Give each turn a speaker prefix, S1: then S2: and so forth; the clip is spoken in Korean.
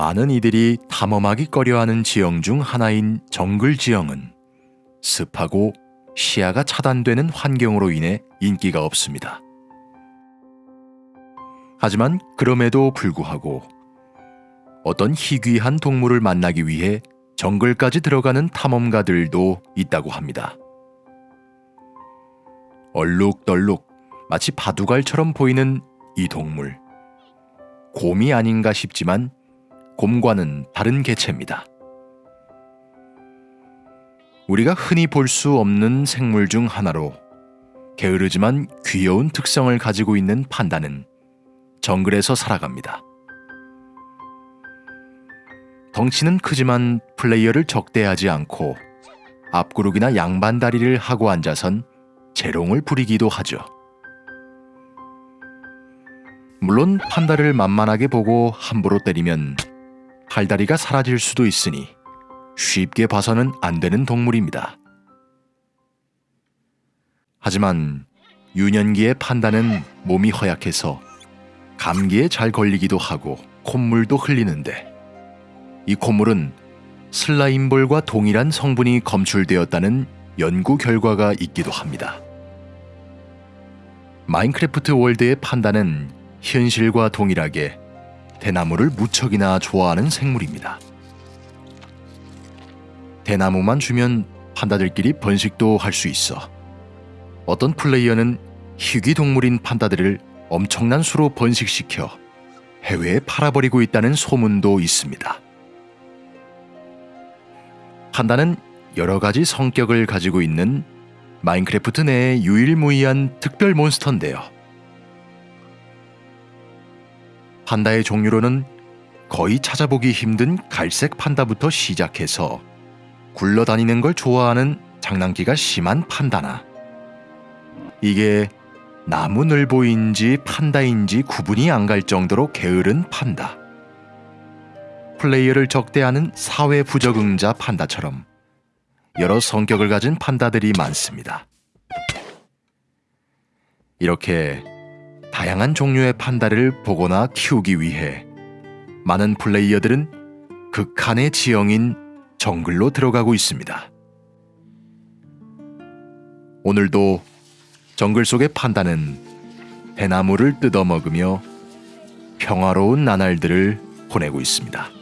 S1: 많은 이들이 탐험하기 꺼려하는 지형 중 하나인 정글 지형은 습하고 시야가 차단되는 환경으로 인해 인기가 없습니다. 하지만 그럼에도 불구하고 어떤 희귀한 동물을 만나기 위해 정글까지 들어가는 탐험가들도 있다고 합니다. 얼룩덜룩 마치 바둑알처럼 보이는 이 동물. 곰이 아닌가 싶지만 곰과는 다른 개체입니다. 우리가 흔히 볼 수 없는 생물 중 하나로 게으르지만 귀여운 특성을 가지고 있는 판다는 정글에서 살아갑니다. 덩치는 크지만 플레이어를 적대하지 않고 앞구르기나 양반다리를 하고 앉아선 재롱을 부리기도 하죠. 물론 판다를 만만하게 보고 함부로 때리면 팔다리가 사라질 수도 있으니 쉽게 봐서는 안 되는 동물입니다. 하지만 유년기의 판다는 몸이 허약해서 감기에 잘 걸리기도 하고 콧물도 흘리는데 이 콧물은 슬라임볼과 동일한 성분이 검출되었다는 연구 결과가 있기도 합니다. 마인크래프트 월드의 판다는 현실과 동일하게 대나무를 무척이나 좋아하는 생물입니다. 대나무만 주면 판다들끼리 번식도 할 수 있어 어떤 플레이어는 희귀 동물인 판다들을 엄청난 수로 번식시켜 해외에 팔아버리고 있다는 소문도 있습니다. 판다는 여러 가지 성격을 가지고 있는 마인크래프트 내의 유일무이한 특별 몬스터인데요. 판다의 종류로는 거의 찾아보기 힘든 갈색 판다부터 시작해서 굴러다니는 걸 좋아하는 장난기가 심한 판다나 이게 나무늘보인지 판다인지 구분이 안 갈 정도로 게으른 판다. 플레이어를 적대하는 사회 부적응자 판다처럼 여러 성격을 가진 판다들이 많습니다. 이렇게 다양한 종류의 판다를 보거나 키우기 위해 많은 플레이어들은 극한의 지형인 정글로 들어가고 있습니다. 오늘도 정글 속의 판다는 대나무를 뜯어먹으며 평화로운 나날들을 보내고 있습니다.